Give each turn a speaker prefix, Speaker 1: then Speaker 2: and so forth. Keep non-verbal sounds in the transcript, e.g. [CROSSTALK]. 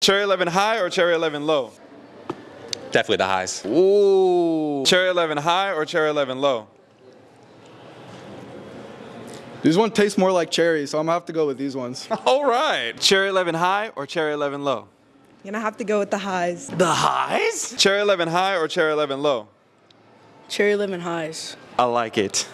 Speaker 1: Cherry 11 high or cherry 11 low?
Speaker 2: Definitely the highs.
Speaker 3: Ooh.
Speaker 1: Cherry 11 high or cherry 11 low?
Speaker 3: These ones taste more like cherry, so I'm gonna have to go with these ones. [LAUGHS]
Speaker 1: All right. Cherry 11 high or cherry 11 low?
Speaker 4: Gonna have to go with the highs.
Speaker 2: The highs?
Speaker 1: Cherry 11 high or cherry 11 low?
Speaker 4: Cherry lemon highs.
Speaker 1: I like it.